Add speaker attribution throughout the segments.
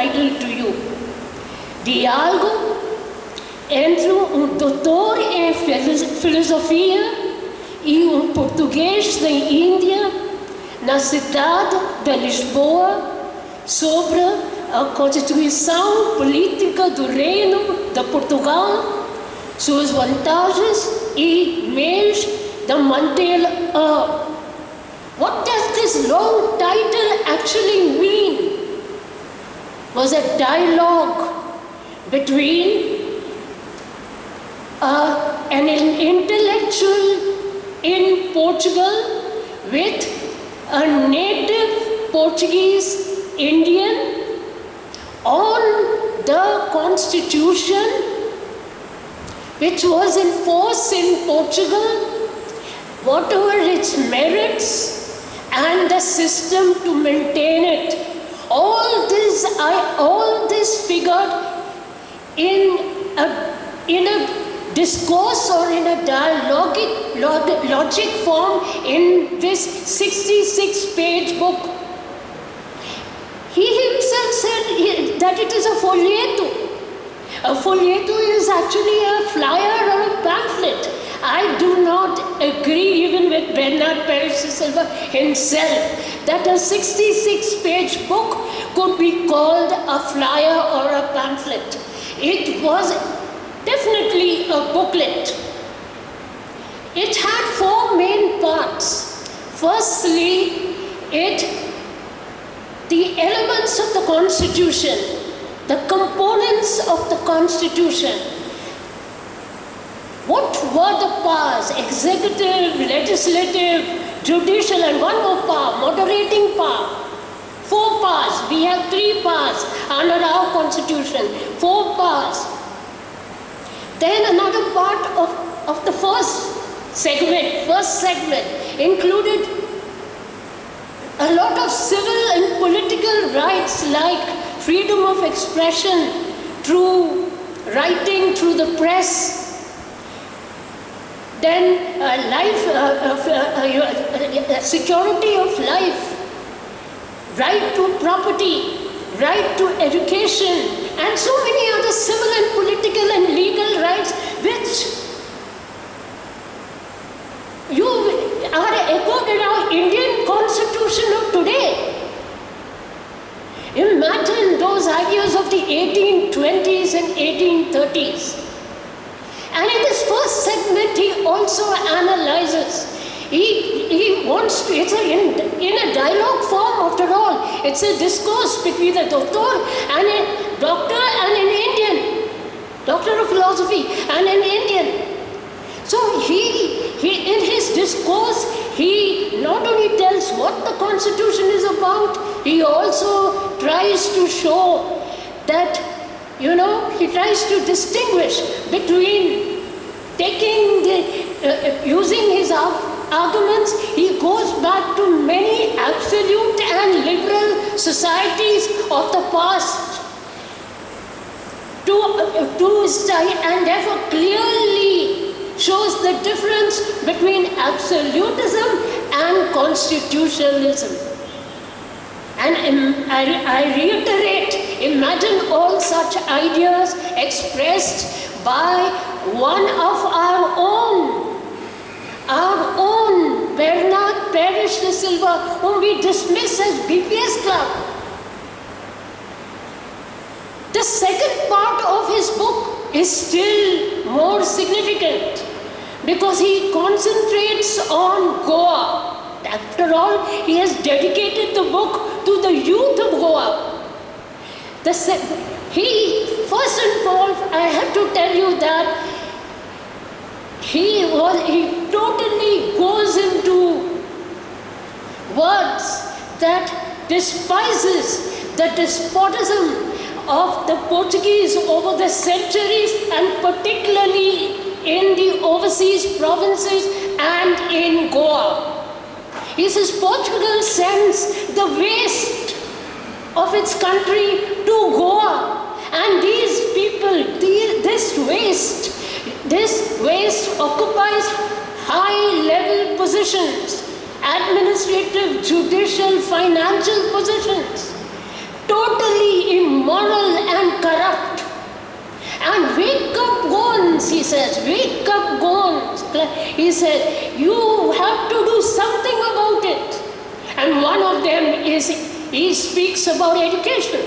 Speaker 1: title to you. Diálogo entre um doutor em filosofia e um português da Índia na cidade de Lisboa sobre a constituição política do Reino de Portugal, suas vantagens e meios de mantê-la. What does this long title actually mean? Was a dialogue between uh, an intellectual in Portugal with a native Portuguese Indian on the constitution which was in force in Portugal, whatever its merits and the system to maintain it. All this, I, all this figured in a, in a discourse or in a dialogic, log, logic form in this 66 page book. He himself said that it is a folheto. A folheto is actually a flyer or a pamphlet. I do not agree even with Bernard Peres de Silva himself that a 66 page book could be called a flyer or a pamphlet. It was definitely a booklet. It had four main parts. Firstly, it the elements of the constitution, the components of the constitution. What were the powers? Executive, legislative, judicial, and one more power, moderating power. Four powers. We have three powers under our constitution. Four powers. Then another part of, of the first segment, first segment, included a lot of civil and political rights like freedom of expression through writing, through the press, then uh, life, uh, uh, security of life, right to property, right to education, and so many other civil and political and legal rights which you are echoed in our Indian constitution of today. Imagine those ideas of the 1820s and 1830s. And in this first segment, he also analyzes. He, he wants to, it's a, in, in a dialogue form after all. It's a discourse between a doctor and a doctor and an Indian. Doctor of philosophy and an Indian. So he, he, in his discourse, he not only tells what the constitution is about, he also tries to show that, you know, he tries to distinguish between taking the, uh, using his arguments, he goes back to many absolute and liberal societies of the past to, uh, to study and therefore clearly shows the difference between absolutism and constitutionalism. And I, I reiterate, imagine all such ideas expressed by one of our own, our own Bernard Peres de Silva, whom we dismiss as BPS Club. The second part of his book is still more significant because he concentrates on Goa. After all, he has dedicated the book to the youth of Goa. The he, first and foremost, I have to tell you that he, was, he totally goes into words that despises the despotism of the Portuguese over the centuries and particularly in the overseas provinces and in Goa. He says Portugal sends the waste of its country to Goa and these people, this waste, this waste occupies high level positions, administrative, judicial, financial positions, totally immoral and corrupt. And wake up Goans, he says, wake up Goans. He said, you have to do something about it. And one of them is, he speaks about education.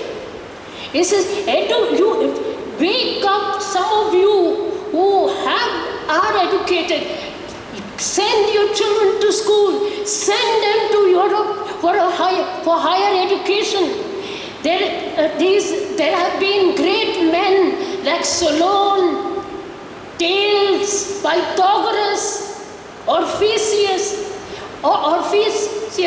Speaker 1: He says, Edu, you, wake up some of you who have, are educated. Send your children to school. Send them to Europe for, a higher, for higher education. There, uh, these, there have been great men like Solon, Thales, Pythagoras, Orpheus, or Orpheus,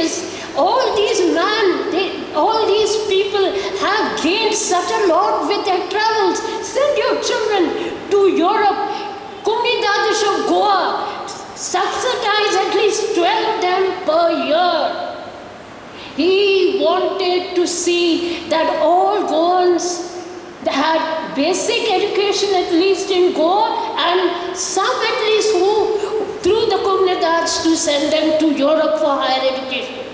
Speaker 1: all these men, they, all these people have gained such a lot with their travels. Send your children to Europe. Comunidades of Goa, subsidize at least 12 them per year. He wanted to see that all Goans had basic education at least in Goa and some at least who through the Comunidades to send them to Europe for higher education.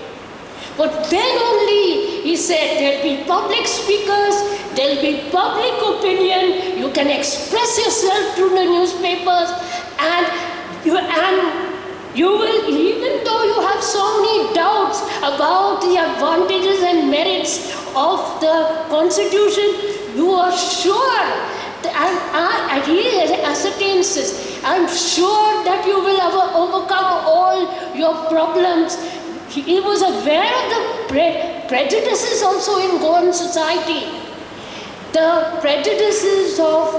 Speaker 1: But then only, he said, there'll be public speakers, there'll be public opinion, you can express yourself through the newspapers, and you, and you will, even though you have so many doubts about the advantages and merits of the constitution, you are sure, and, and he ascertains this, I'm sure that you will overcome all your problems he was aware of the pre prejudices also in Goan society. The prejudices of,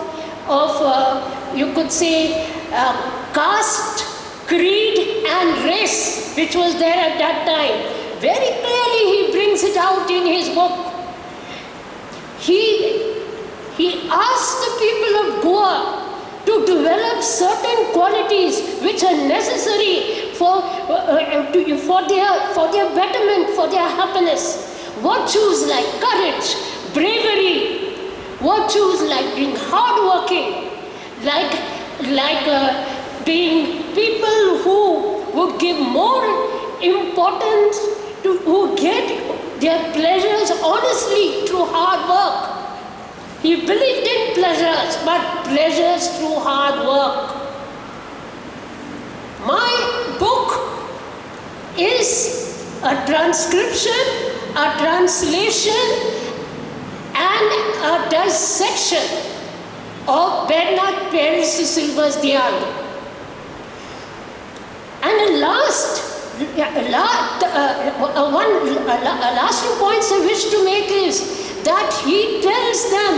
Speaker 1: of uh, you could say, uh, caste, creed and race, which was there at that time. Very clearly he brings it out in his book. He, he asked the people of Goa to develop certain qualities which are necessary for, uh, uh, to, for, their, for their betterment, for their happiness. Virtues like courage, bravery, virtues like being hardworking, like, like uh, being people who would give more importance to, who get their pleasures honestly through hard work. He believed in pleasures, but pleasures through hard work. My book is a transcription, a translation, and a dissection of Bernard Peres Silva's. And last, last uh, one, uh, last two points I wish to make is that he tells them,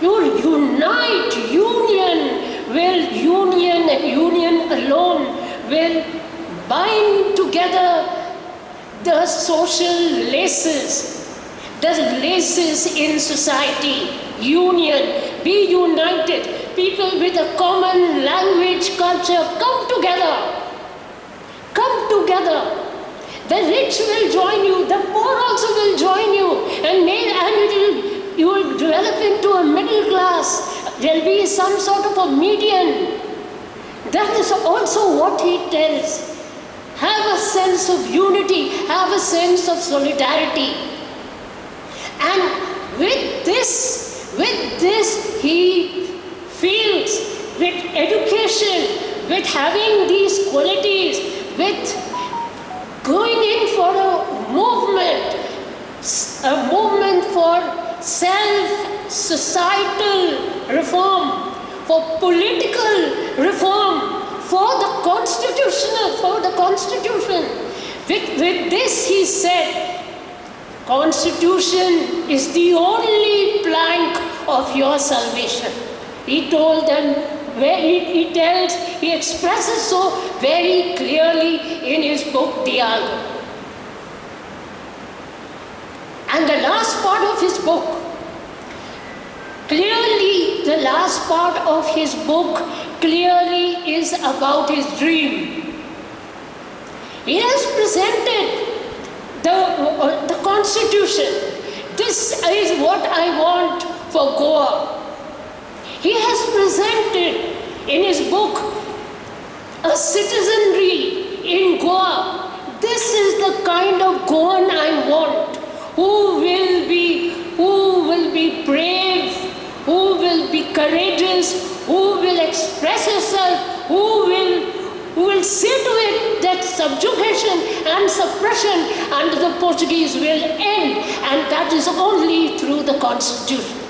Speaker 1: you unite, union will, union union alone will bind together the social laces, the laces in society, union, be united, people with a common language, culture, come together, come together the rich will join you, the poor also will join you, and, may, and will, you will develop into a middle class. There'll be some sort of a median. That is also what he tells. Have a sense of unity, have a sense of solidarity. And with this, with this, he feels with education, with having these qualities, with going in for a movement, a movement for self-societal reform, for political reform, for the constitutional, for the constitution. With, with this he said, constitution is the only plank of your salvation. He told them where he, he tells, he expresses so very clearly in his book, Dialogue. And the last part of his book clearly the last part of his book clearly is about his dream. He has presented the, uh, the constitution. This is what I want for Goa. He has presented in his book a citizenry in Goa. This is the kind of Goan I want, who will be, who will be brave, who will be courageous, who will express herself, who will who will see to it that subjugation and suppression? Under the Portuguese will end, and that is only through the constitution.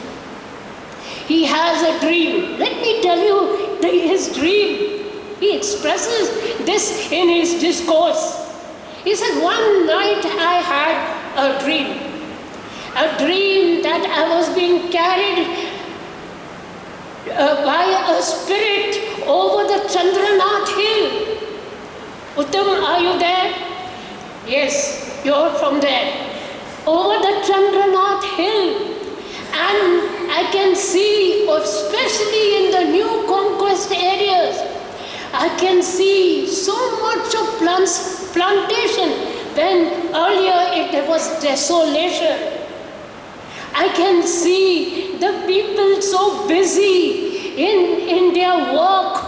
Speaker 1: He has a dream. Let me tell you the, his dream. He expresses this in his discourse. He says, One night I had a dream. A dream that I was being carried uh, by a spirit over the Chandranath hill. Uttam, are you there? Yes, you're from there. Over the Chandranath hill. And I can see, especially in the new conquest areas, I can see so much of plants, plantation when earlier it, was desolation. I can see the people so busy in, in their work.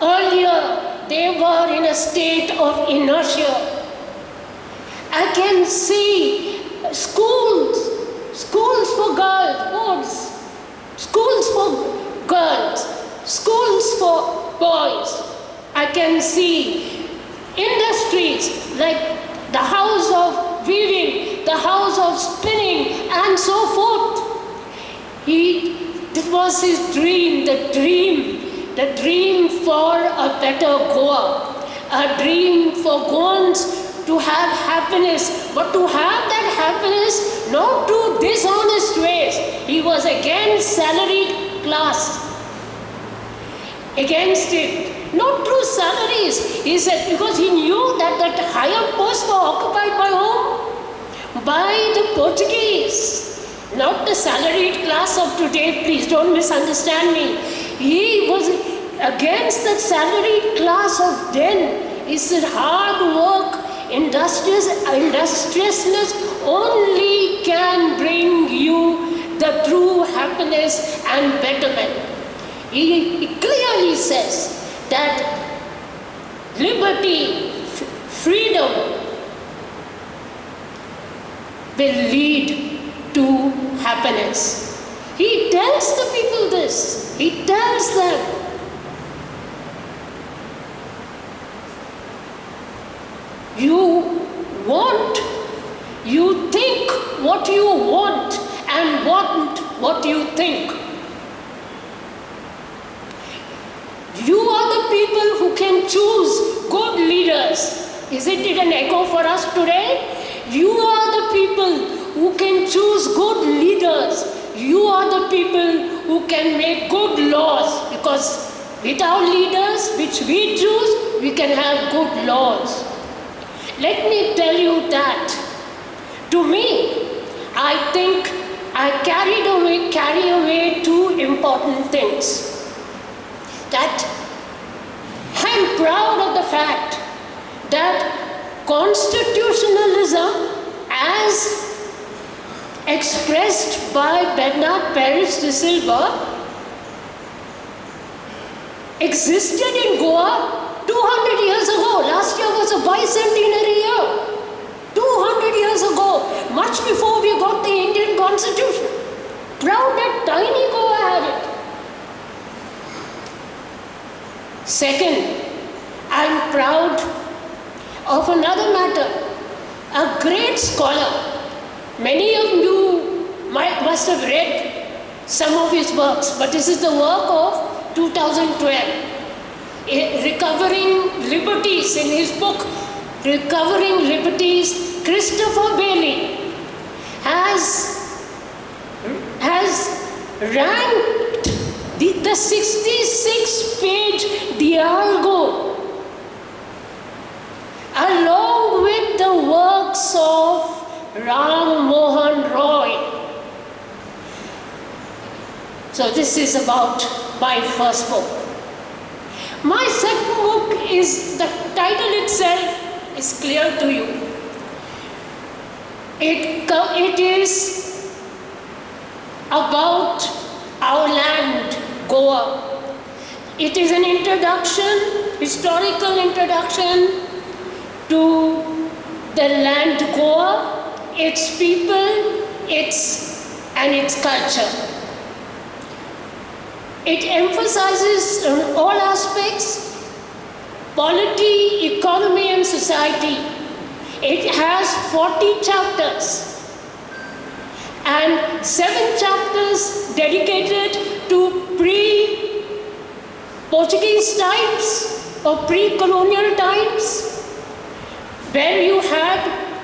Speaker 1: Earlier, they were in a state of inertia. I can see schools, schools for girls, boys, schools for girls, schools for boys. I can see industries like the house of weaving, the house of spinning, and so forth. He, it was his dream, the dream, the dream for a better Goa, a dream for Goans to have happiness, but to have that happiness not through dishonest ways. He was against salaried class, against it not through salaries. He said, because he knew that that higher posts were occupied by whom? By the Portuguese. Not the salaried class of today, please don't misunderstand me. He was against the salaried class of then. He said, hard work, industrious, industriousness only can bring you the true happiness and betterment. He, clearly says, that liberty, freedom will lead to happiness. He tells the people this. He tells them. You want, you think what you want and want what you think. You are the people who can choose good leaders. Isn't it an echo for us today? You are the people who can choose good leaders. You are the people who can make good laws because without leaders, which we choose, we can have good laws. Let me tell you that. To me, I think I carried away, carry away two important things that I'm proud of the fact that constitutionalism as expressed by Bernard Peres de Silva existed in Goa 200 years ago. Last year was a bicentenary year. 200 years ago, much before we got the Indian constitution. Proud that tiny Goa had it. Second, I'm proud of another matter. A great scholar, many of you might, must have read some of his works, but this is the work of 2012. Recovering Liberties in his book, Recovering Liberties, Christopher Bayly has, has ranked the, the 66 page Dialogo along with the works of Ram Mohan Roy So this is about my first book. My second book is, the title itself is clear to you. It, it is about our land, Goa. It is an introduction, historical introduction to the land Goa, its people, its and its culture. It emphasizes on all aspects polity, economy and society. It has 40 chapters. And seven chapters dedicated to pre-Portuguese times or pre-colonial times where you had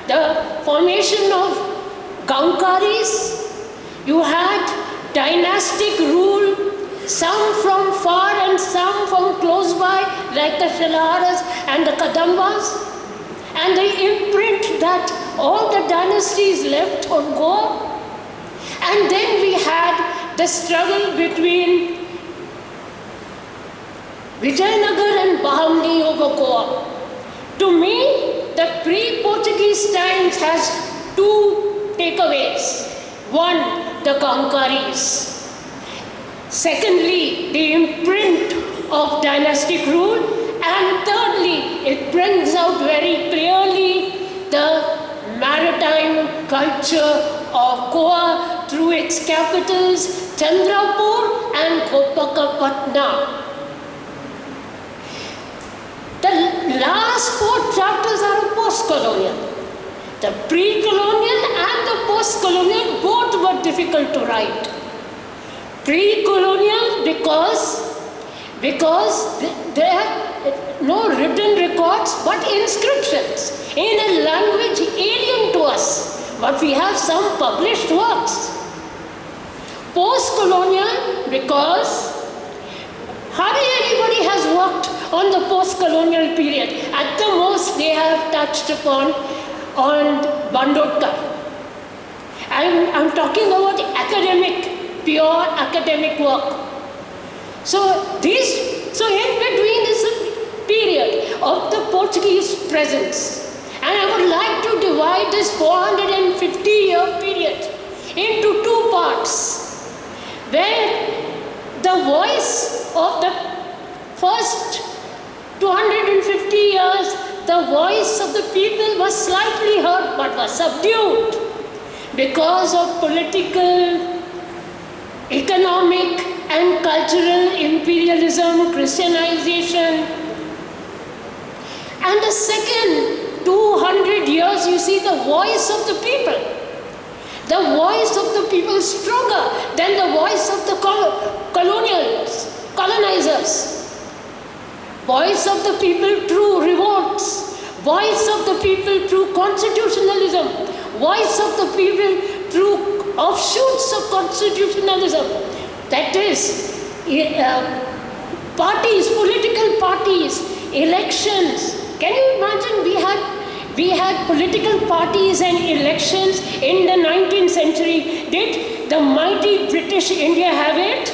Speaker 1: the formation of Gaunkaris, you had dynastic rule, some from far and some from close by, like the Shilaharas and the Kadambas, and the imprint that all the dynasties left on Goa. And then we had the struggle between Vijayanagar and Bahmani over Goa. To me, the pre-Portuguese times has two takeaways. One, the Gaunkaris. Secondly, the imprint of dynastic rule. And thirdly, it brings out very clearly the maritime culture of Goa through its capitals Chandrapur and Gopakapatna. The last four chapters are post-colonial. The pre-colonial and the post-colonial both were difficult to write. Pre-colonial because because there are uh, no written records but inscriptions in a language alien to us. But we have some published works. Post-colonial because hardly anybody has worked on the post-colonial period. At the most, they have touched upon on Bandodkar. I'm, I'm talking about academic, pure academic work. So this, so in between is a period of the Portuguese presence. And I would like to divide this 450 year period into two parts, where the voice of the first 250 years, the voice of the people was slightly heard but was subdued because of political, cultural imperialism, Christianization. And the second 200 years, you see the voice of the people. The voice of the people stronger than the voice of the colonials, colonizers. Voice of the people through revolts. Voice of the people through constitutionalism. Voice of the people through offshoots of constitutionalism. That is, uh, parties, political parties, elections. Can you imagine we had we had political parties and elections in the 19th century. Did the mighty British India have it?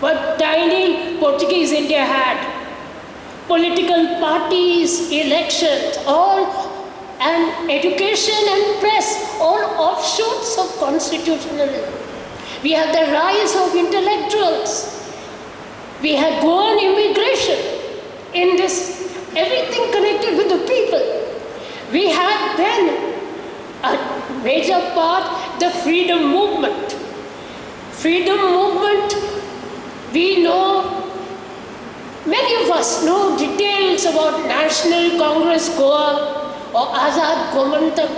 Speaker 1: But tiny Portuguese India had political parties, elections, all and education and press, all offshoots of constitutionalism. We have the rise of intellectuals. We have Goan immigration in this, everything connected with the people. We had then a major part, the freedom movement. Freedom movement we know, many of us know details about National Congress Goa or Azad Gomantak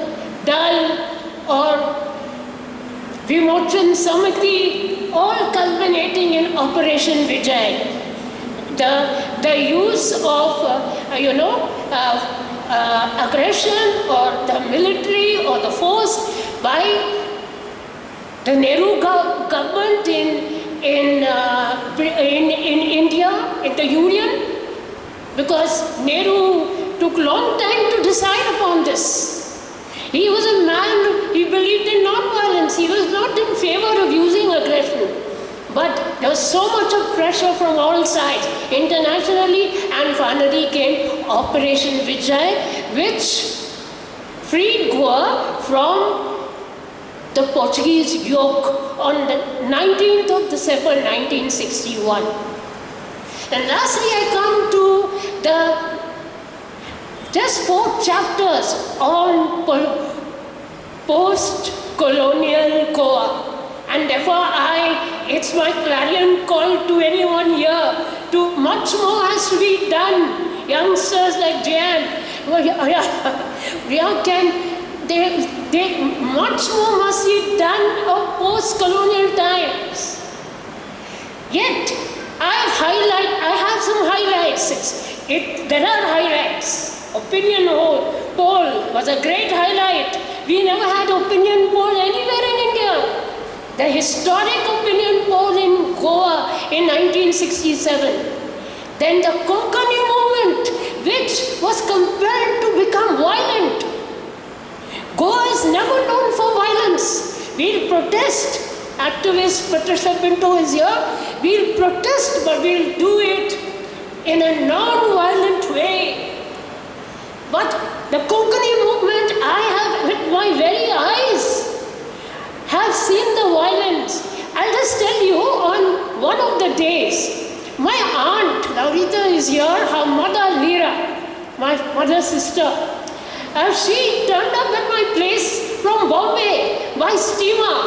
Speaker 1: Dal or Vimochan Samiti, all culminating in Operation Vijay. The, the use of, uh, you know, uh, uh, aggression or the military or the force by the Nehru government in in, uh, in, in India, in the Union, because Nehru took long time to decide upon this. He was a man, he believed in non-violence, he was not in favor of using aggression. But there was so much of pressure from all sides, internationally, and finally came Operation Vijay, which freed Goa from the Portuguese yoke on the 19th of December 1961. And lastly, I come to the just four chapters on post-colonial Goa. And therefore, I, it's my clarion call to anyone here to much more has to be done. Youngsters like Jan, oh, oh, we can, they, they, much more must be done of post-colonial times. Yet, I highlight, I have some highlights. It, there are highlights. Opinion poll was a great highlight. We never had opinion poll anywhere in India. The historic opinion poll in Goa in 1967. Then the Konkani movement, which was compelled to become violent. Goa is never known for violence. We'll protest. Activist Patricia Pinto is here. We'll protest, but we'll do it in a non-violent way. But the Konkani movement, I have with my very eyes have seen the violence. I'll just tell you on one of the days, my aunt, Laurita is here, her mother Lira, my mother's sister, and she turned up at my place from Bombay by steamer.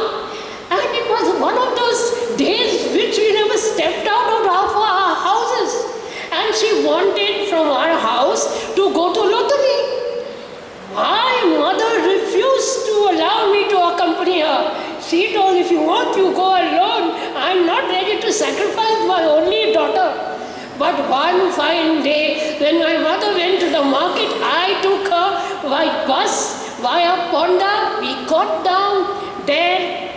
Speaker 1: And it was one of those days which we never stepped out of our houses. And she wanted from our house to go to Lotari. My mother refused to allow me to accompany her. She told, if you want, you go alone. I'm not ready to sacrifice my only daughter. But one fine day, when my mother went to the market, I took her by bus via Ponda. We got down there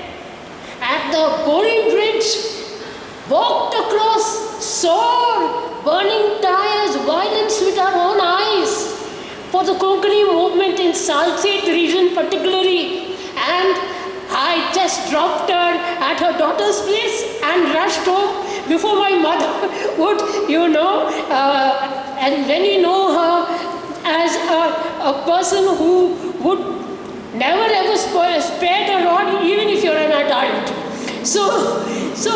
Speaker 1: at the Bori Bridge, walked across, saw burning tires, violence with our own eyes for the Konkani movement in Salsette region particularly. And I just dropped her at her daughter's place and rushed home before my mother would, you know, uh, and when you know her as a, a person who would never ever spare the rod even if you're an adult. So, so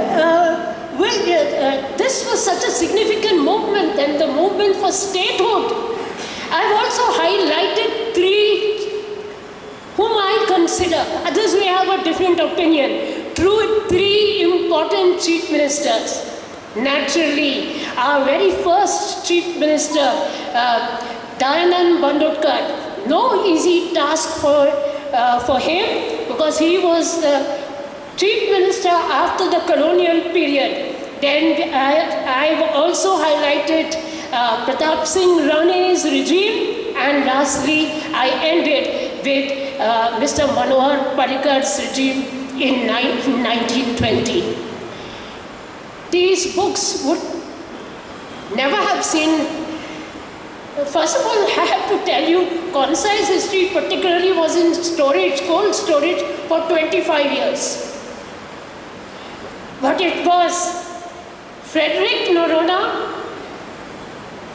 Speaker 1: uh, well, uh, this was such a significant movement and the movement for statehood. I've also highlighted three whom I consider, others may have a different opinion, through three important chief ministers. Naturally, our very first chief minister, uh, Dayanand Bandodkar, no easy task for, uh, for him because he was the chief minister after the colonial period. Then I, have also highlighted uh, Pratap Singh Rane's regime and lastly I ended with uh, Mr. Manohar Parrikar's regime in 1920. These books would never have seen First of all, I have to tell you, concise history particularly was in storage, cold storage for 25 years. But it was Frederick Noronha,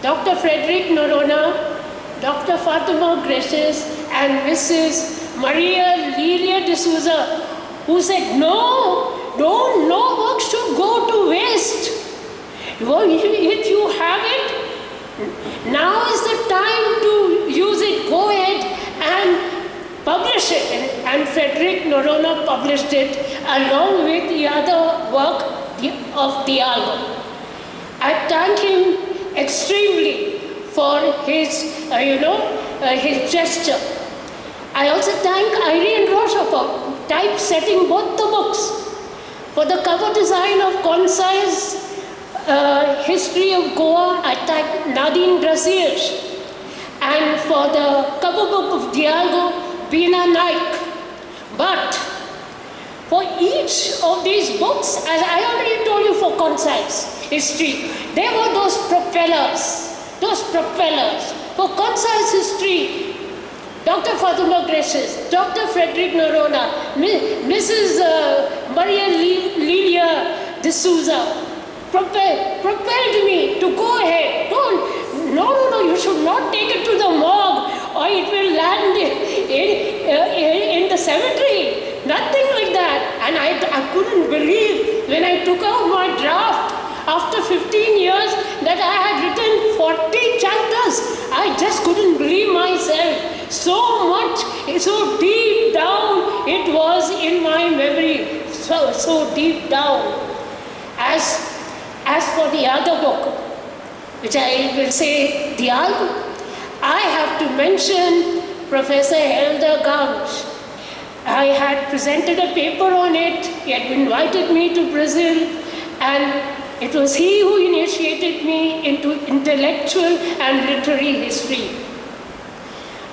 Speaker 1: Dr. Frederick Noronha, Dr. Fatima Gracias, and Mrs. Maria Lilia D'Souza, who said, no, don't, no work should go to waste. If you have it, now is the time to use it. Go ahead and publish it. And, Frederick Noronha published it along with the other work of Dialogo. I thank him extremely for his, uh, you know, uh, his gesture. I also thank Irene Rocha for typesetting both the books. For the cover design of Concise uh, History of Goa, I thank Nadine Brazier. And for the cover book of Dialogo, Bina Naik. But for each of these books, as I already told you for Concise History, there were those propellers, those propellers. For Concise History, Dr. Fatima Gracias, Dr. Frederick Noronha, Mrs. Uh, Maria Li- Lilia D'Souza propelled, propelled me to go ahead. Don't, no, no, no, you should not take it to the morgue or it will land in, in, the cemetery. Nothing like that. And I, I couldn't believe when I took out my draft after 15 years that I had written 40 chapters. I just couldn't believe myself. So much, so deep down it was in my memory. So, so deep down. As, as for the other book, which I will say the album, I have to mention Professor Helder Gauch. I had presented a paper on it, he had invited me to Brazil, and it was he who initiated me into intellectual and literary history.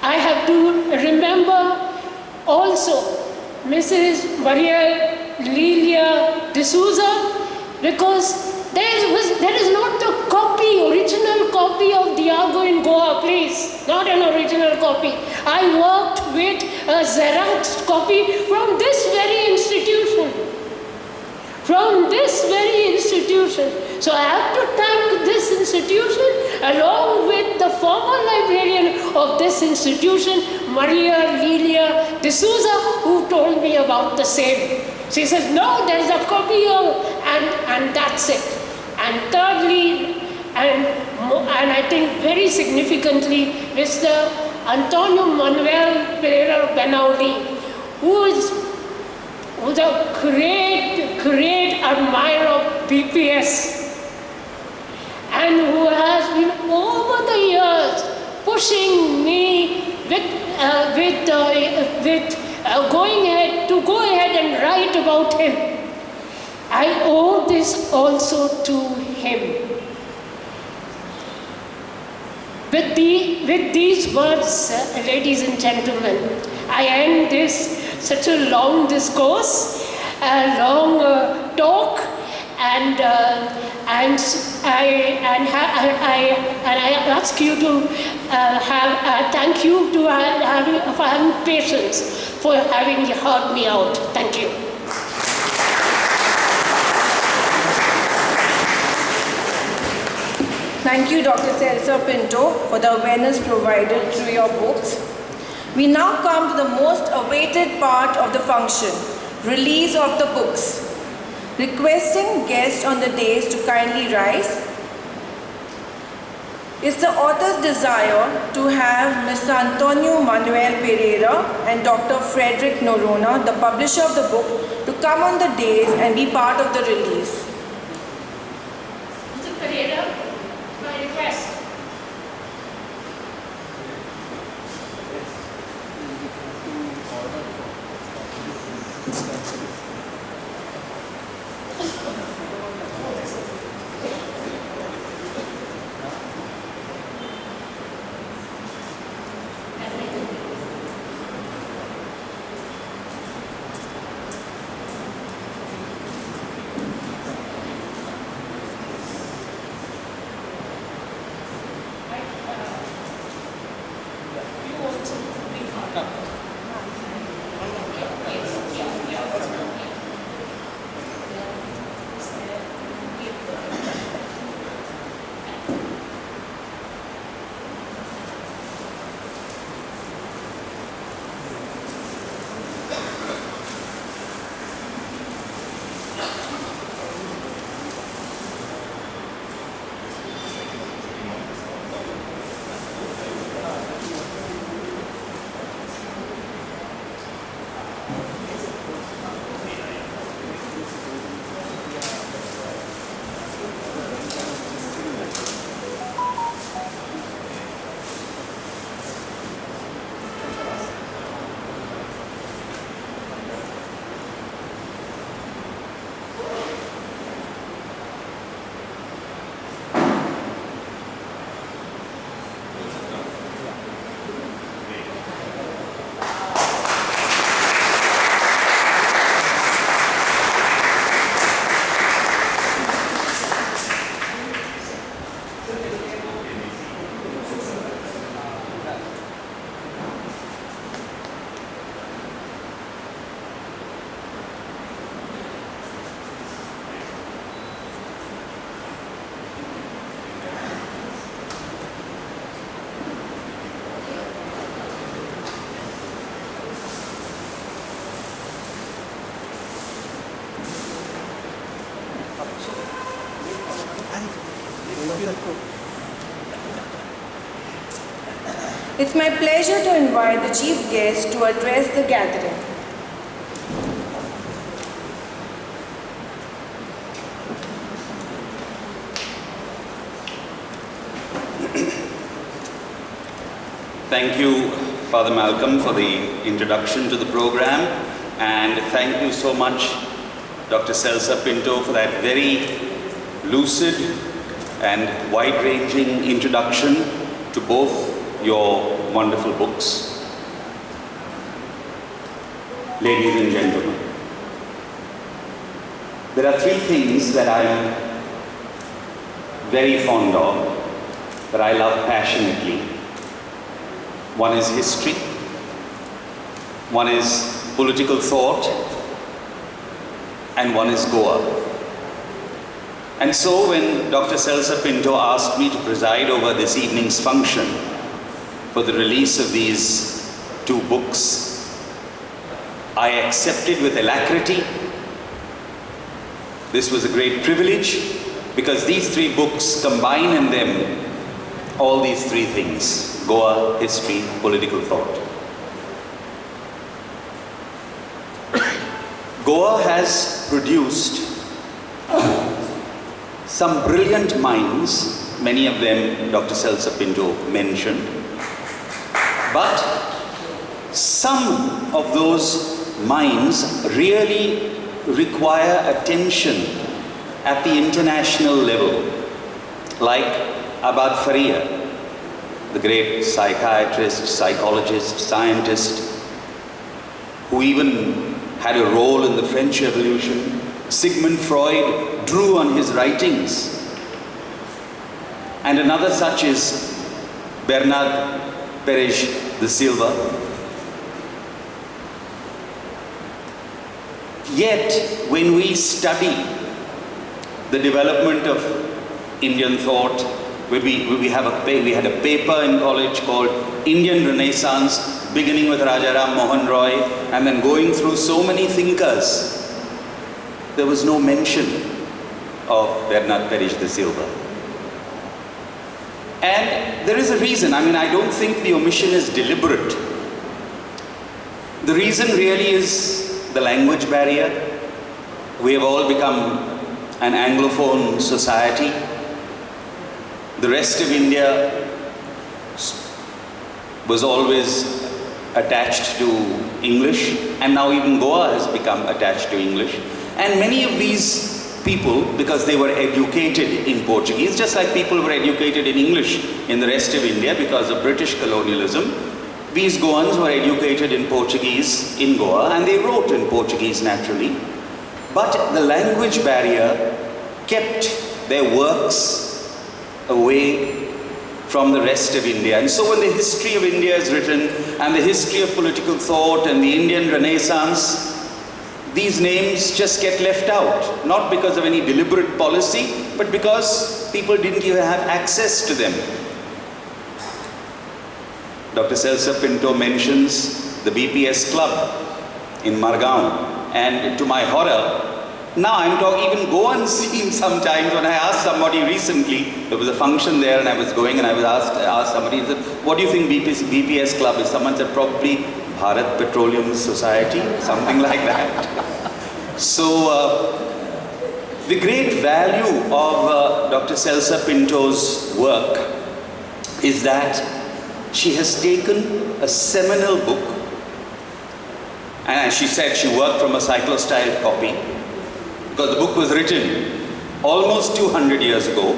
Speaker 1: I have to remember also Mrs. Maria Lilia D'Souza because there, was, there is not a copy, original copy of Diago in Goa, please. Not an original copy. I worked with a Xerox copy from this very institution. From this very institution. So I have to thank this institution along with the former librarian of this institution, Maria Lilia D'Souza, who told me about the same. She says, no, there's a copy of, and, and that's it. And thirdly, and, and I think very significantly, Mr. Antonio Manuel Pereira Benaudi, who is who's a great, great admirer of BPS and who has been over the years pushing me with, uh, with, uh, with uh, going ahead to go ahead and write about him. I owe this also to him. With, the, with these words, ladies and gentlemen, I end this such a long discourse, a long uh, talk, and uh, and I and I, and I ask you to uh, have uh, thank you to ha- having for having patience for having heard me out. Thank you.
Speaker 2: Thank you, Dr. Celsa Pinto, for the awareness provided through your books. We now come to the most awaited part of the function, release of the books. Requesting guests on the days to kindly rise. It's the author's desire to have Mr. Antonio Manuel Pereira and Dr. Frederick Noronha, the publisher of the book, to come on the days and be part of the release.
Speaker 1: Mr. Pereira, Yes,
Speaker 2: It's my pleasure to invite the chief guest to address the gathering.
Speaker 3: Thank you, Father Malcolm, for the introduction to the program, and thank you so much, Dr. Celsa Pinto, for that very lucid and wide-ranging introduction to both your wonderful books. Ladies and gentlemen, there are three things that I'm very fond of, that I love passionately. One is history, one is political thought, and one is Goa. And so when Dr. Celsa Pinto asked me to preside over this evening's function for the release of these two books, I accepted with alacrity. This was a great privilege because these three books combine in them all these three things Goa, history, political thought. Goa has produced some brilliant minds, many of them Dr. Celsa Pinto mentioned, but some of those minds really require attention at the international level, like Abad Faria, the great psychiatrist, psychologist, scientist, who even had a role in the French Revolution. Sigmund Freud drew on his writings. And another such is Bernard Peres de Silva. Yet, when we study the development of Indian thought, we, we, have a, we had a paper in college called Indian Renaissance, beginning with Raja Ram Mohan Roy, and then going through so many thinkers. There was no mention of Bernard Peres de Silva. And there is a reason. I mean, I don't think the omission is deliberate. The reason really is the language barrier. We have all become an Anglophone society. The rest of India was always attached to English, and now even Goa has become attached to English. And many of these people, because they were educated in Portuguese, just like people were educated in English in the rest of India because of British colonialism, these Goans were educated in Portuguese in Goa, and they wrote in Portuguese naturally. But the language barrier kept their works away from the rest of India. And so when the history of India is written and the history of political thought and the Indian Renaissance, these names just get left out. Not because of any deliberate policy, but because people didn't even have access to them. Dr. Celsa Pinto mentions the BPS club in Margao. And to my horror, now I'm talking even go unseen sometimes when I asked somebody recently, there was a function there and I was going and I was asked, I asked somebody, said, what do you think BPS, BPS club is? Someone said probably Bharat Petroleum Society, something like that. So uh, the great value of uh, Dr. Celsa Pinto's work is that she has taken a seminal book and as she said, she worked from a cyclostyle copy because the book was written almost 200 years ago,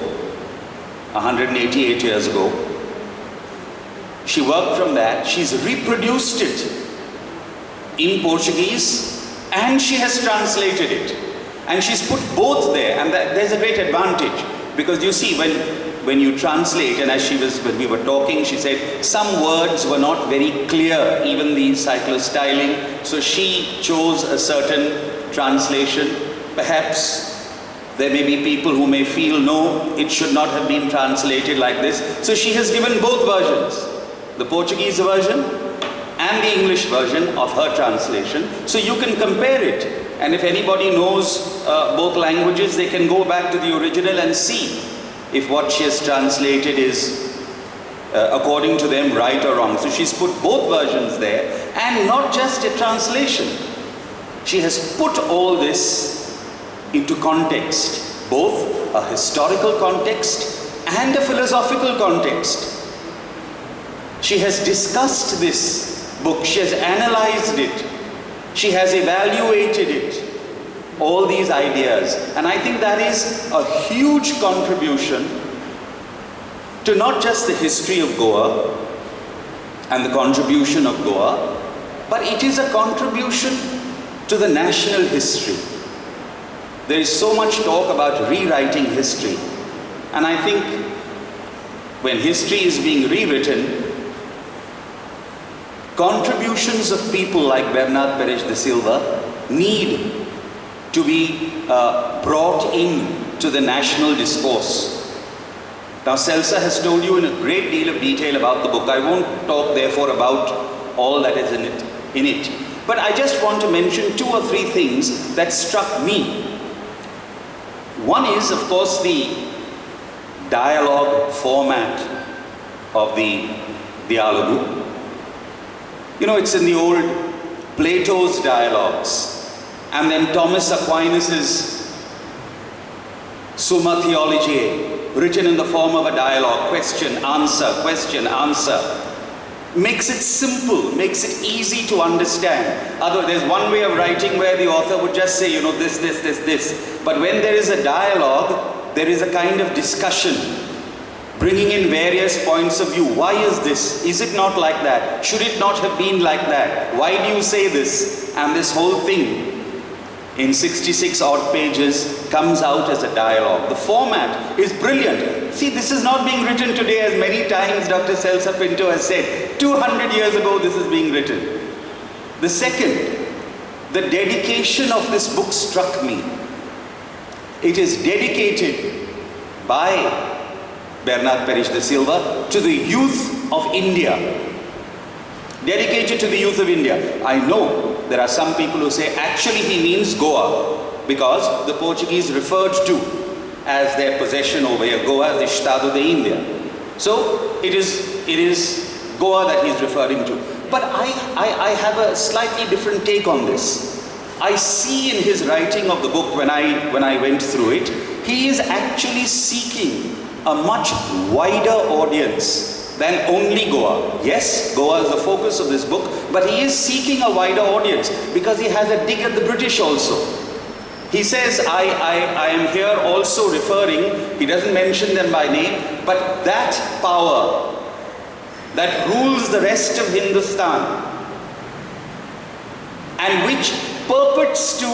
Speaker 3: 188 years ago. She worked from that, she's reproduced it in Portuguese and she has translated it. And she's put both there and that, there's a great advantage because you see when, when you translate and as she was, when we were talking, she said some words were not very clear, even the cyclostyling. So she chose a certain translation Perhaps there may be people who may feel, no, it should not have been translated like this. So she has given both versions, the Portuguese version and the English version of her translation. So you can compare it. And if anybody knows uh, both languages, they can go back to the original and see if what she has translated is uh, according to them right or wrong. So she's put both versions there and not just a translation. She has put all this into context, both a historical context and a philosophical context. She has discussed this book, she has analyzed it, she has evaluated it, all these ideas. And I think that is a huge contribution to not just the history of Goa and the contribution of Goa, but it is a contribution to the national history. There is so much talk about rewriting history. And I think when history is being rewritten, contributions of people like Bernard Peres de Silva need to be uh, brought in to the national discourse. Now Celsa has told you in a great deal of detail about the book. I won't talk therefore about all that is in it, in it. But I just want to mention two or three things that struck me. One is of course the dialogue format of the Dialogo. You know, it's in the old Plato's dialogues and then Thomas Aquinas's Summa Theologiae, written in the form of a dialogue, question, answer, question, answer. Makes it simple, makes it easy to understand. Other, there's one way of writing where the author would just say, you know, this, this, this, this. But when there is a dialogue, there is a kind of discussion, bringing in various points of view. Why is this? Is it not like that? Should it not have been like that? Why do you say this? And this whole thing in 66 odd pages comes out as a dialogue. The format is brilliant. See, this is not being written today as many times Dr. Celsa Pinto has said. 200 years ago this is being written. The second, the dedication of this book struck me. It is dedicated by Bernard Peres de Silva to the youth of India. Dedicated to the youth of India. I know there are some people who say actually he means Goa because the Portuguese referred to as their possession over here, Goa, the Estado de India. So it is, it is Goa that he's referring to. But I, I, I have a slightly different take on this. I see in his writing of the book when I, when I went through it, he is actually seeking a much wider audience than only Goa. Yes, Goa is the focus of this book, but he is seeking a wider audience because he has a dig at the British also. He says, I, I, I am here also referring, he doesn't mention them by name, but that power that rules the rest of Hindustan and which purports to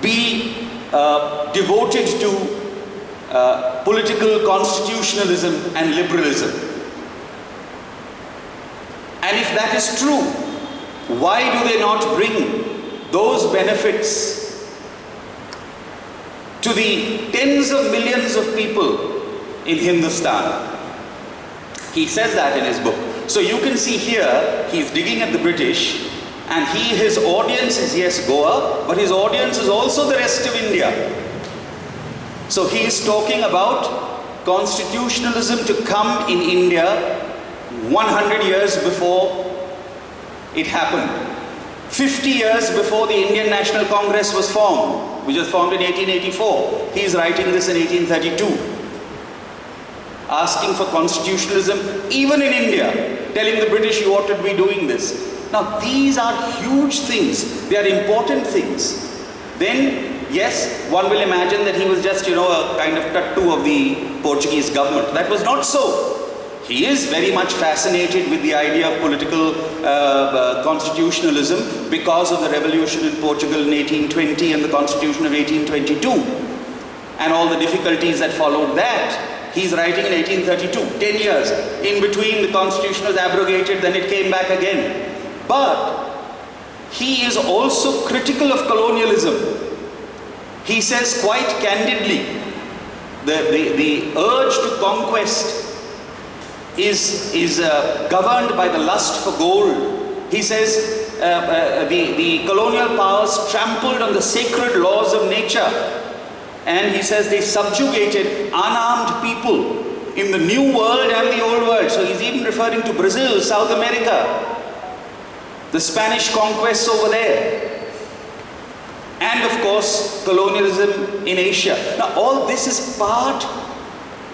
Speaker 3: be uh, devoted to uh, political constitutionalism and liberalism. And if that is true, why do they not bring those benefits to the tens of millions of people in Hindustan? He says that in his book. So you can see here, he's digging at the British and he, his audience is yes Goa, but his audience is also the rest of India. So he is talking about constitutionalism to come in India 100 years before it happened. 50 years before the Indian National Congress was formed, which was formed in 1884. He is writing this in 1832 asking for constitutionalism, even in India, telling the British you ought to be doing this. Now, these are huge things. They are important things. Then, yes, one will imagine that he was just, you know, a kind of tattoo of the Portuguese government. That was not so. He is very much fascinated with the idea of political uh, uh, constitutionalism because of the revolution in Portugal in 1820 and the constitution of 1822 and all the difficulties that followed that. He's writing in 1832, 10 years. In between, the constitution was abrogated, then it came back again. But he is also critical of colonialism. He says quite candidly, the, the, the urge to conquest is, is uh, governed by the lust for gold. He says uh, uh, the, the colonial powers trampled on the sacred laws of nature And he says they subjugated unarmed people in the new world and the old world. So he's even referring to Brazil, South America, the Spanish conquests over there. And of course, colonialism in Asia. Now, all this is part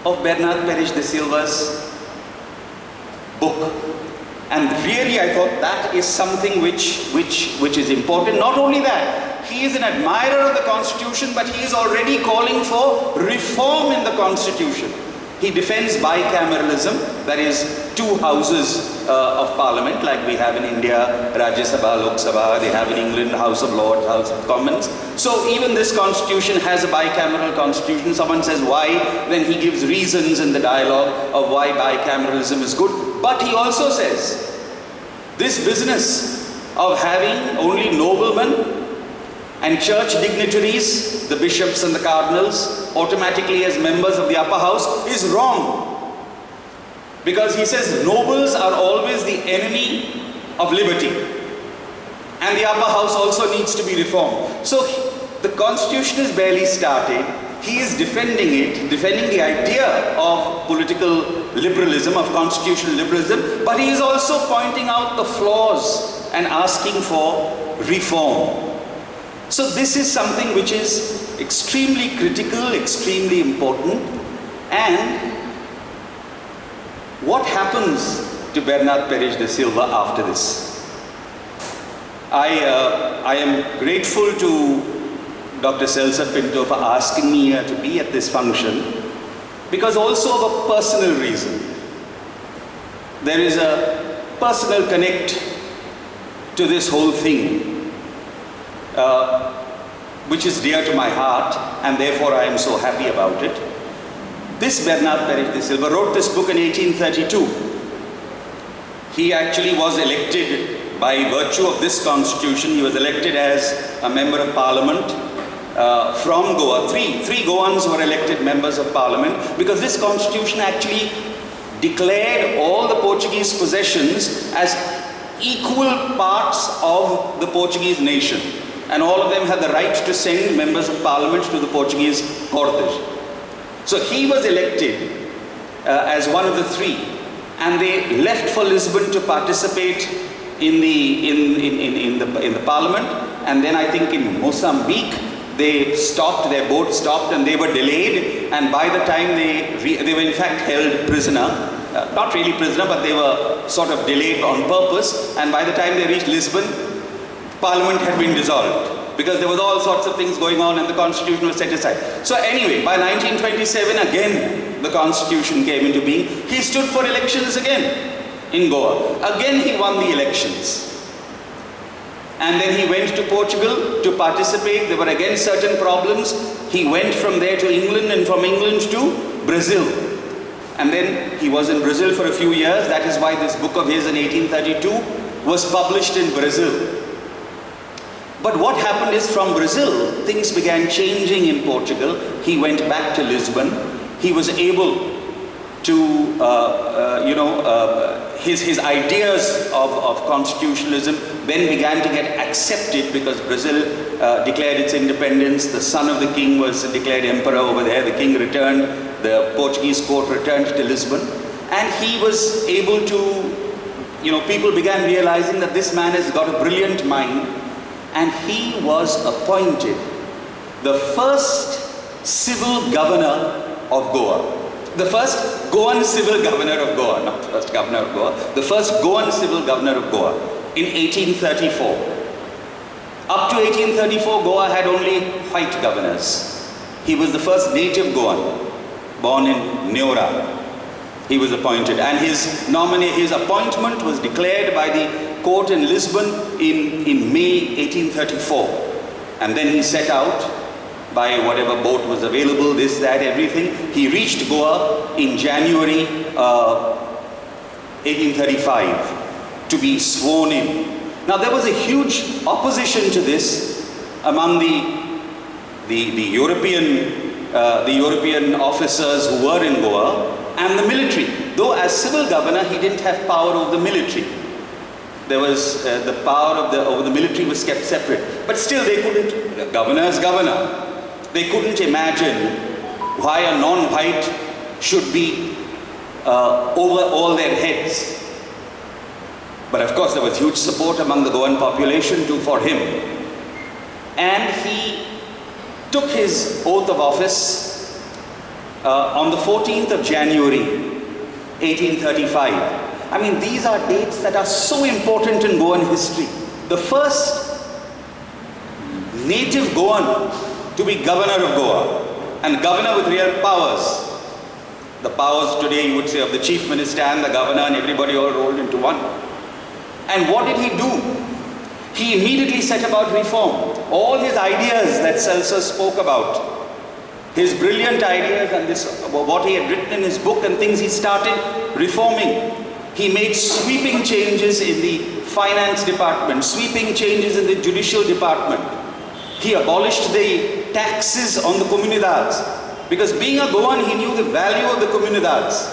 Speaker 3: of Bernard Peres de Silva's book. And really, I thought that is something which, which, which is important. Not only that, he is an admirer of the Constitution, but he is already calling for reform in the Constitution. He defends bicameralism, that is, two houses uh, of parliament, like we have in India, Rajya Sabha, Lok Sabha, they have in England, House of Lords, House of Commons. So even this constitution has a bicameral constitution. Someone says why, then he gives reasons in the dialogue of why bicameralism is good. But he also says, this business of having only noblemen and church dignitaries, the bishops and the cardinals, automatically as members of the upper house is wrong. Because he says nobles are always the enemy of liberty. And the upper house also needs to be reformed. So the constitution is barely started. He is defending it, defending the idea of political liberalism, of constitutional liberalism, but he is also pointing out the flaws and asking for reform. So this is something which is extremely critical, extremely important and what happens to Bernard Peres de Silva after this? I, uh, I am grateful to Dr. Celsa Pinto for asking me uh, to be at this function because also of a personal reason. There is a personal connect to this whole thing uh, which is dear to my heart and therefore I am so happy about it. This Bernard Peres de Silva wrote this book in 1832. He actually was elected by virtue of this constitution, he was elected as a member of parliament uh, from Goa. Three, three Goans were elected members of parliament because this constitution actually declared all the Portuguese possessions as equal parts of the Portuguese nation and all of them had the right to send members of parliament to the Portuguese Cortes. So he was elected uh, as one of the three. And they left for Lisbon to participate in the, in, in, in, in, the, in the parliament. And then I think in Mozambique they stopped, their boat stopped and they were delayed. And by the time they, they were in fact held prisoner, uh, not really prisoner but they were sort of delayed on purpose. And by the time they reached Lisbon Parliament had been dissolved because there was all sorts of things going on and the constitution was set aside. So anyway, by 1927 again the constitution came into being. He stood for elections again in Goa. Again he won the elections. And then he went to Portugal to participate. There were again certain problems. He went from there to England and from England to Brazil. And then he was in Brazil for a few years. That is why this book of his in 1832 was published in Brazil. But what happened is from Brazil, things began changing in Portugal. He went back to Lisbon. He was able to, uh, uh, you know, uh, his, his ideas of, of constitutionalism then began to get accepted because Brazil uh, declared its independence. The son of the king was declared emperor over there. The king returned. The Portuguese court returned to Lisbon. And he was able to, you know, people began realizing that this man has got a brilliant mind and he was appointed the first civil governor of Goa. The first Goan civil governor of Goa, not the first governor of Goa, the first Goan civil governor of Goa in 1834. Up to 1834, Goa had only white governors. He was the first native Goan, born in Neora. He was appointed and his nominee, his appointment was declared by the court in Lisbon in, in May 1834. And then he set out by whatever boat was available, this, that, everything. He reached Goa in January uh, 1835 to be sworn in. Now there was a huge opposition to this among the, the, the European, uh, the European officers who were in Goa and the military. Though as civil governor, he didn't have power over the military there was uh, the power of the over the military was kept separate but still they couldn't governor is governor they couldn't imagine why a non-white should be uh, over all their heads. But of course, there was huge support among the Goan population too for him. And he took his oath of office uh, on the 14th of January, 1835. I mean, these are dates that are so important in Goan history. The first native Goan to be governor of Goa and governor with real powers. The powers today, you would say, of the chief minister and the governor and everybody all rolled into one. And what did he do? He immediately set about reform. All his ideas that Celsa spoke about, his brilliant ideas and this, what he had written in his book and things he started reforming. He made sweeping changes in the finance department, sweeping changes in the judicial department. He abolished the taxes on the comunidades because being a Goan, he knew the value of the comunidades.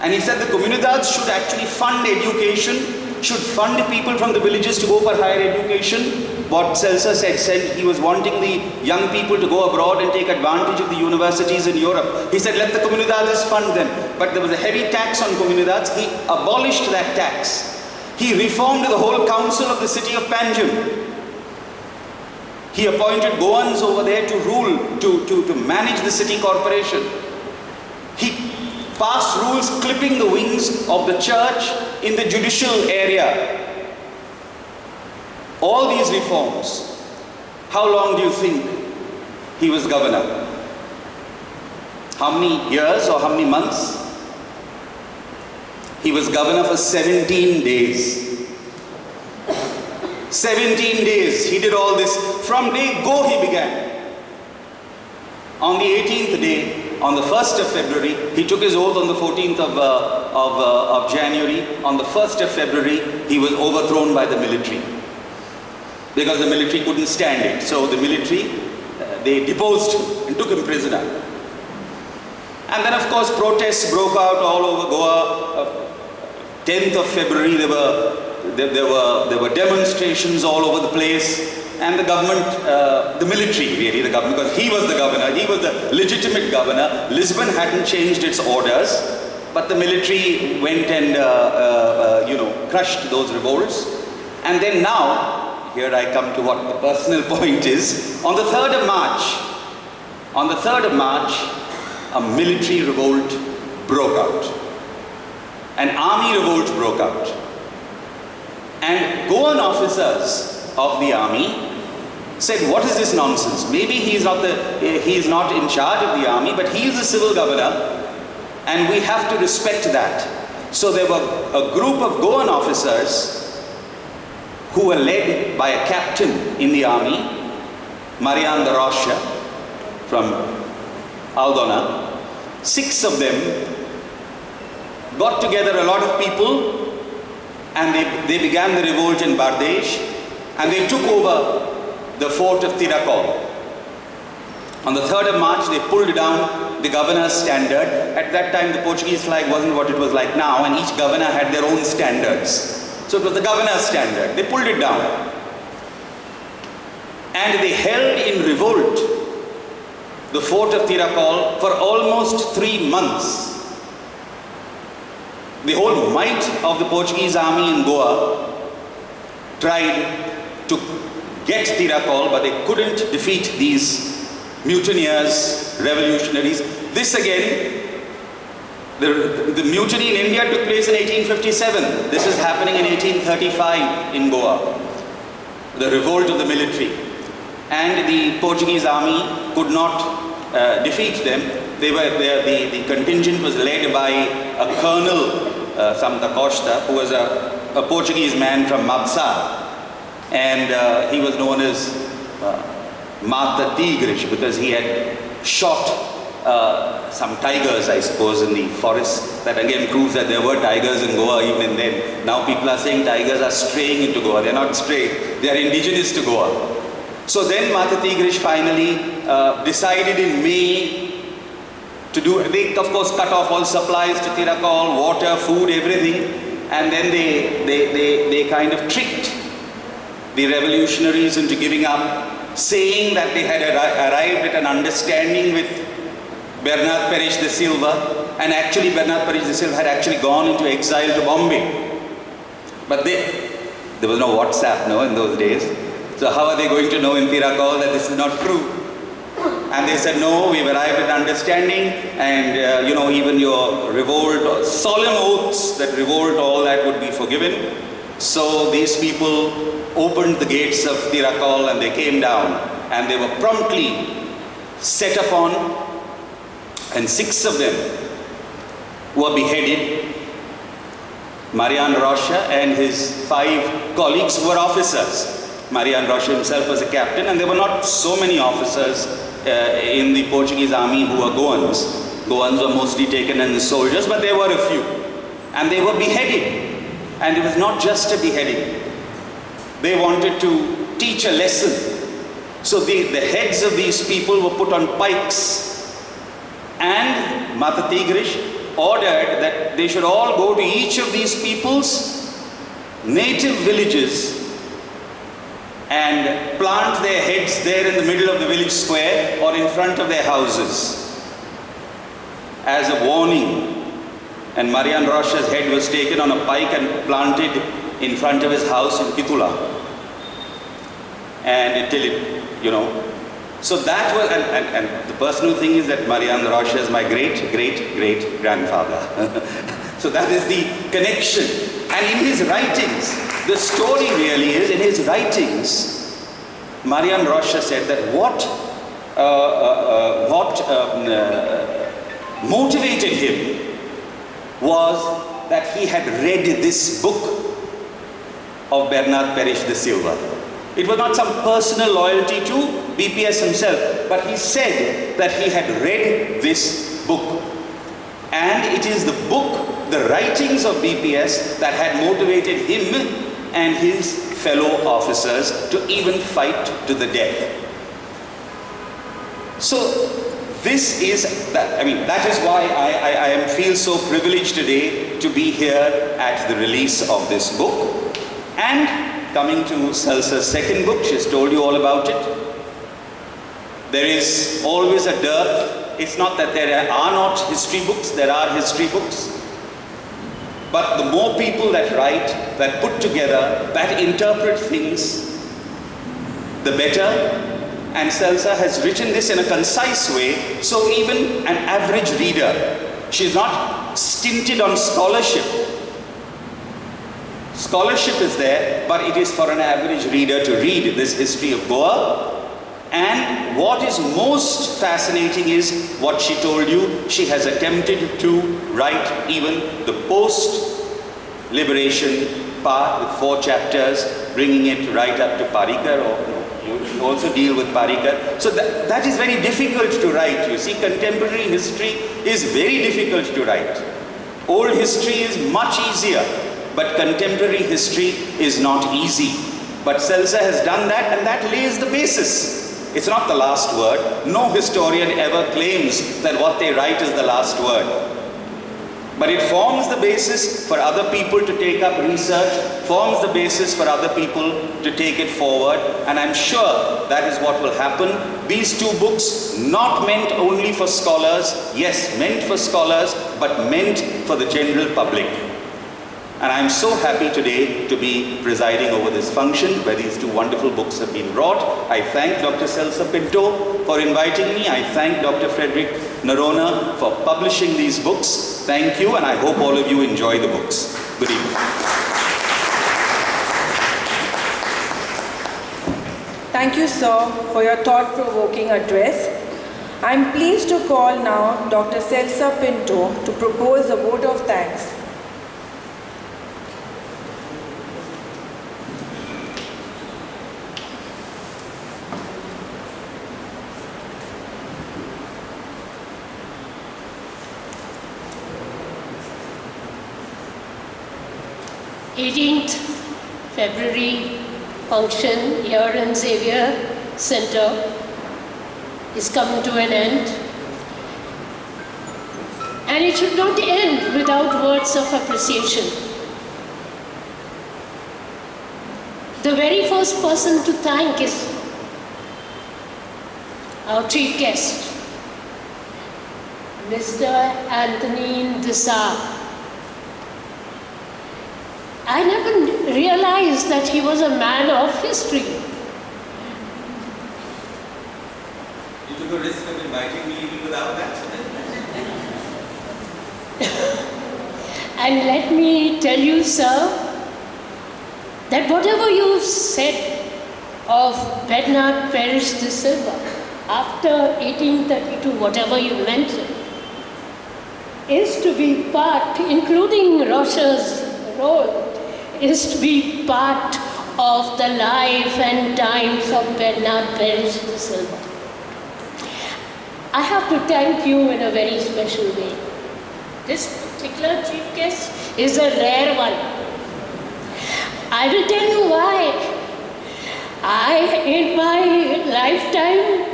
Speaker 3: And he said the comunidades should actually fund education should fund people from the villages to go for higher education. What Celsa said, said he was wanting the young people to go abroad and take advantage of the universities in Europe. He said, let the comunidades fund them. But there was a heavy tax on comunidades. He abolished that tax. He reformed the whole council of the city of Panjim. He appointed Goans over there to rule, to, to, to manage the city corporation. He passed rules clipping the wings of the church in the judicial area. All these reforms, how long do you think he was governor? How many years or how many months? He was governor for 17 days. 17 days he did all this. From day go he began. On the 18th day, on the 1st of February, he took his oath on the 14th of, uh, of, uh, of January. On the 1st of February, he was overthrown by the military. Because the military couldn't stand it. So the military, uh, they deposed him and took him prisoner. And then of course protests broke out all over Goa. 10th of February, there were, there, there, were, there were demonstrations all over the place and the government, uh, the military really, the government, because he was the governor, he was the legitimate governor. Lisbon hadn't changed its orders, but the military went and, uh, uh, uh you know, crushed those revolts. And then now, here I come to what the personal point is, on the 3rd of March, on the 3rd of March, a military revolt broke out. An army revolt broke out. And Goan officers of the army said, what is this nonsense? Maybe he is not, the, he is not in charge of the army, but he is the civil governor, and we have to respect that. So there were a group of Goan officers who were led by a captain in the army, Marian de Rocha, from Aldona. Six of them got together a lot of people and they, they began the revolt in Bardez and they took over the fort of Tiracol. On the 3rd of March, they pulled down the governor's standard. At that time, the Portuguese flag wasn't what it was like now, and each governor had their own standards. So it was the governor's standard. They pulled it down. And they held in revolt the fort of Tiracol for almost three months. The whole might of the Portuguese army in Goa tried to get Tiracol, but they couldn't defeat these mutineers, revolutionaries. This again, the, the mutiny in India took place in 1857. This is happening in 1835 in Goa. The revolt of the military. And the Portuguese army could not uh, defeat them. They were, they, the, the contingent was led by a colonel, uh, Sam da Costa, who was a, a Portuguese man from Mabsa, and uh, he was known as uh, Mata Tigres because he had shot uh, some tigers, I suppose, in the forest. That again proves that there were tigers in Goa even then. Now people are saying tigers are straying into Goa. They're not straying. they are indigenous to Goa. So then Mata Tigres finally uh, decided in May to do, they of course cut off all supplies to Tiracol, water, food, everything. And then they, they, they, they kind of tricked the revolutionaries into giving up saying that they had arri- arrived at an understanding with Bernard Peres de Silva, and actually Bernard Peres de Silva had actually gone into exile to Bombay. But they, there was no WhatsApp, no, in those days. So how are they going to know in Tiracol that this is not true? And they said, no, we've arrived at understanding, and uh, you know, even your revolt, solemn oaths that revolt, all that would be forgiven. So these people opened the gates of Tiracol and they came down, and they were promptly set upon, and six of them were beheaded. Marian Rocha and his five colleagues were officers. Marian Rocha himself was a captain, and there were not so many officers Uh, in the Portuguese army who were Goans. Goans were mostly taken as soldiers, but there were a few. And they were beheaded. And it was not just a beheading. They wanted to teach a lesson. So the, the heads of these people were put on pikes. And Mata Tigres ordered that they should all go to each of these people's native villages and plant their heads there in the middle of the village square or in front of their houses as a warning. And Marian Rocha's head was taken on a pike and planted in front of his house in Quitula. And until it, you know. So that was, and, and, and the personal thing is that Marian Rocha is my great, great, great grandfather. so that is the connection. And in his writings, the story really is, in his writings, Marian Rocha said that what, uh, uh, uh, what um, uh, motivated him was that he had read this book of Bernard Peres de Silva. It was not some personal loyalty to BPS himself, but he said that he had read this book. And it is the book, the writings of BPS that had motivated him and his fellow officers to even fight to the death. So this is that I mean that is why I, I, I feel so privileged today to be here at the release of this book. And coming to Celsa's second book she's told you all about it. There is always a dearth. It's not that there are not history books there are history books but the more people that write that put together that interpret things the better and Celsa has written this in a concise way, so even an average reader, she's not stinted on scholarship. Scholarship is there, but it is for an average reader to read this history of Goa. And what is most fascinating is what she told you. She has attempted to write even the post-liberation part with four chapters, bringing it right up to Parrikar or you also deal with Parrikar. So that, that is very difficult to write. You see, contemporary history is very difficult to write. Old history is much easier, but contemporary history is not easy. But Celsa has done that and that lays the basis. It's not the last word. No historian ever claims that what they write is the last word. But it forms the basis for other people to take up research, forms the basis for other people to take it forward, and I'm sure that is what will happen. These two books, not meant only for scholars, yes, meant for scholars, but meant for the general public. And I'm so happy today to be presiding over this function where these two wonderful books have been brought. I thank Dr. Celsa Pinto for inviting me. I thank Dr. Frederick Noronha for publishing these books. Thank you, and I hope all of you enjoy the books. Good evening.
Speaker 2: Thank you, sir, for your thought-provoking address. I am pleased to call now Dr. Celsa Pinto to propose a vote of thanks.
Speaker 1: Eighteenth February function here in Xavier Center is coming to an end. And it should not end without words of appreciation. The very first person to thank is our chief guest, Mr. Anthony De Sa. I never realized that he was a man of history.
Speaker 3: You took a risk of inviting me even without that.
Speaker 1: And let me tell you, sir, that whatever you said of Bernard Peres de Silva after 1832, whatever you mentioned, is to be part, including Rocha's role, is to be part of the life and times of Bernard Peres de Silva. I have to thank you in a very special way. This particular chief guest is a rare one. I will tell you why. I, in my lifetime,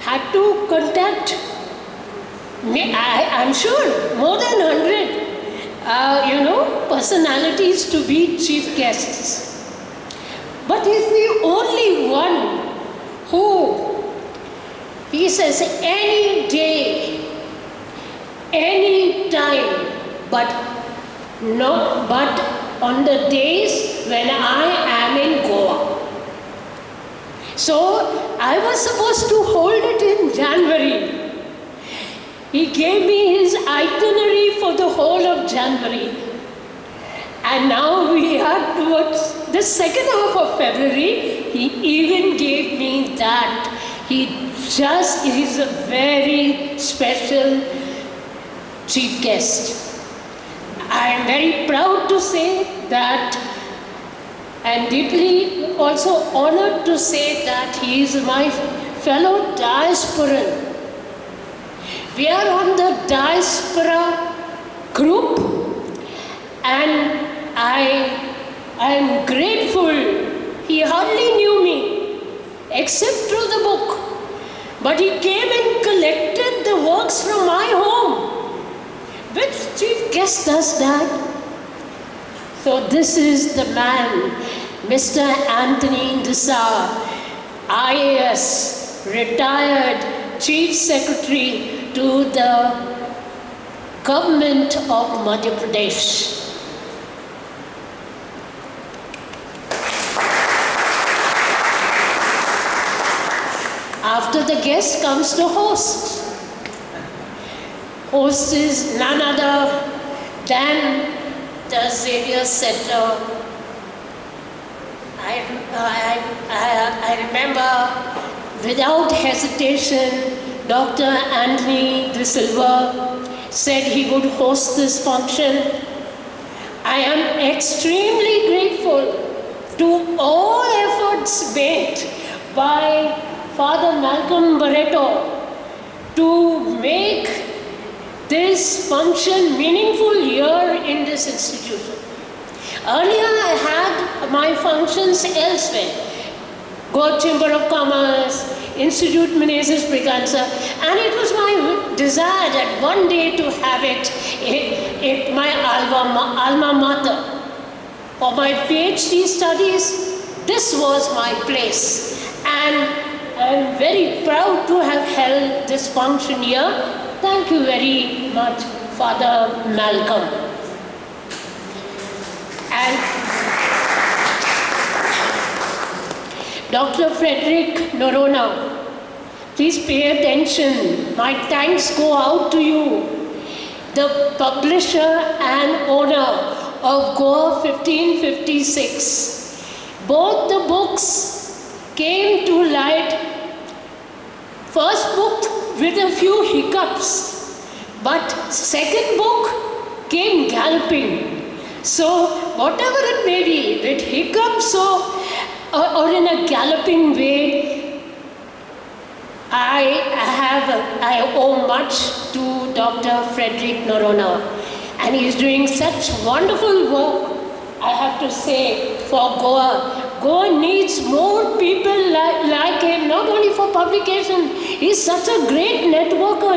Speaker 1: had to contact, I, I'm sure, more than 100, uh, you know, personalities to be chief guests. But he's the only one who, he says, any day, any time, but no, but on the days when I am in Goa. So I was supposed to hold it in January. He gave me his itinerary for the whole of January. And now we are towards the second half of February. He even gave me that. He just is a very special chief guest. I am very proud to say that and deeply also honored to say that he is my fellow diasporan. We are on the diaspora group and I am grateful. He hardly knew me except through the book. But he came and collected the works from my home. Which chief guest does that? So this is the man, Mr. Anthony De Sa, IAS, retired Chief Secretary to the Government of Madhya Pradesh. After the guest comes the host. Host is none other than the Xavier Center. I, I, I, I remember without hesitation, Dr. Anthony De Silva said he would host this function. I am extremely grateful to all efforts made by Father Malcolm Barreto to make this function meaningful here in this institution. Earlier I had my functions elsewhere. Goa Chamber of Commerce, Institute Menezes Braganza, and it was my desire that one day to have it in my alma, alma mater. For my PhD studies, this was my place. And I'm very proud to have held this function here. Thank you very much, Father Malcolm. And Dr. Frederick Noronha, please pay attention. My thanks go out to you, the publisher and owner of Goa 1556. Both the books came to light, first book with a few hiccups, but second book came galloping. So whatever it may be, with hiccups or or, or in a galloping way, I have, I owe much to Dr. Frederick Noronha And he's doing such wonderful work, I have to say, for Goa. Goa needs more people like, like him, not only for publication. He's such a great networker.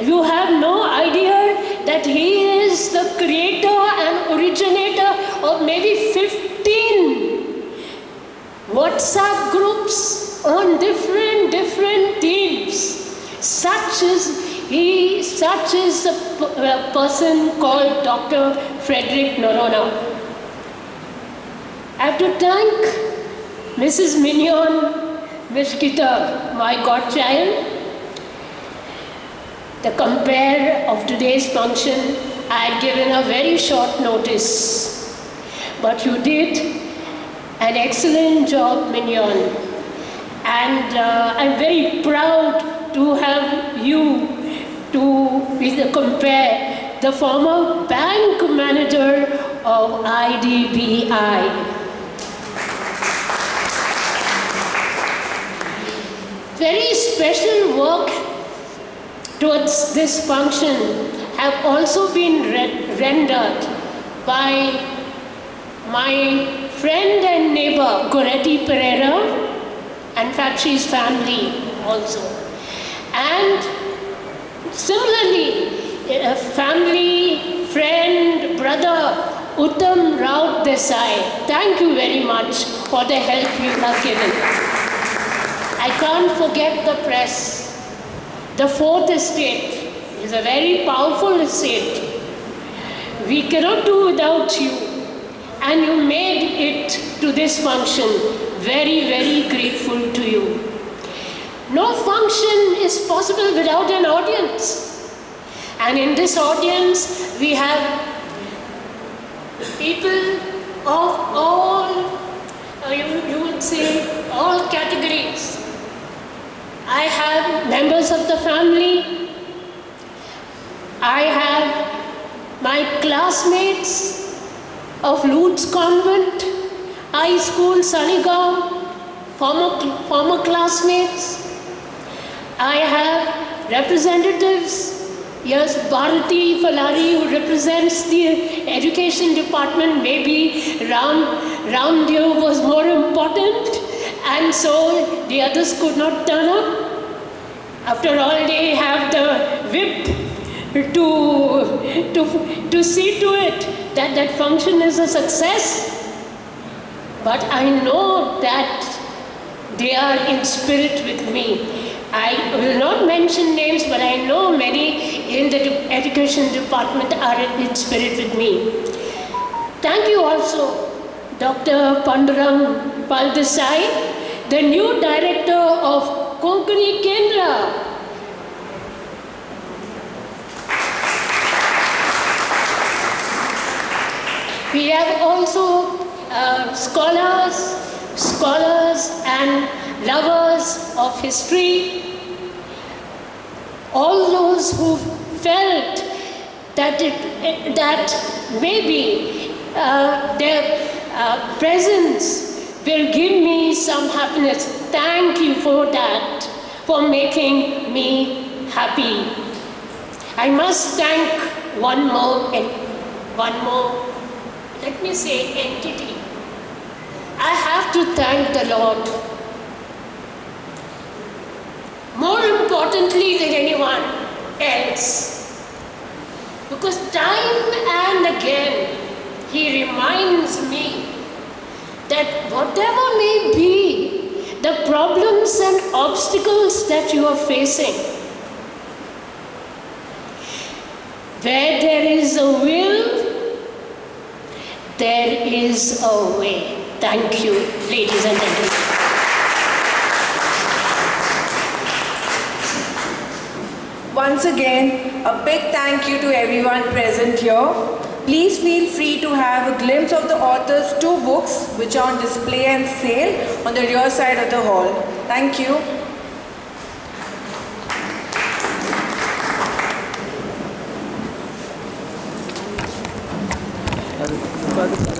Speaker 1: You have no idea that he is the creator and originator of maybe 15 WhatsApp groups on different, different themes such is he such is a, a uh, person called Dr. Frederick Noronha. I have to thank Mrs. Mignon, Miss Gita, my godchild. The compare of today's function, I had given a very short notice. But you did an excellent job, Mignon. And uh, I'm very proud to have you to compare, the former bank manager of IDBI. Very special work towards this function have also been re- rendered by my friend and neighbor Goretti Pereira, and fact she's family also. And similarly, a family, friend, brother Uttam Rao Desai, thank you very much for the help you have given. I can't forget the press. The fourth estate is a very powerful estate. We cannot do without you. And you made it to this function. Very, very grateful to you. No function is possible without an audience. And in this audience, we have people of all, uh, you, you would say, all categories. I have members of the family. I have my classmates of Lourdes Convent, High School, Saligaon, former, former classmates. I have representatives. Yes, Bharati Falari, who represents the education department, maybe Ram, Ramdev was more important, and so the others could not turn up. After all, they have the whip to, to, to see to it that that function is a success. But I know that they are in spirit with me. I will not mention names, but I know many in the education department are in spirit with me. Thank you also, Dr. Pandurang Phaldesai, the new director of Konkani Kendra. We have also uh, scholars, scholars and lovers of history, all those who felt that it, that maybe uh, their uh, presence will give me some happiness. Thank you for that, for making me happy. I must thank one more, one more, let me say, entity. I have to thank the Lord. More importantly than anyone else. Because time and again, He reminds me that whatever may be the problems and obstacles that you are facing, where there is a will, there is a way. Thank you, ladies and gentlemen.
Speaker 2: Once again, a big thank you to everyone present here. Please feel free to have a glimpse of the author's two books which are on display and sale on the rear side of the hall. Thank you. स्वागत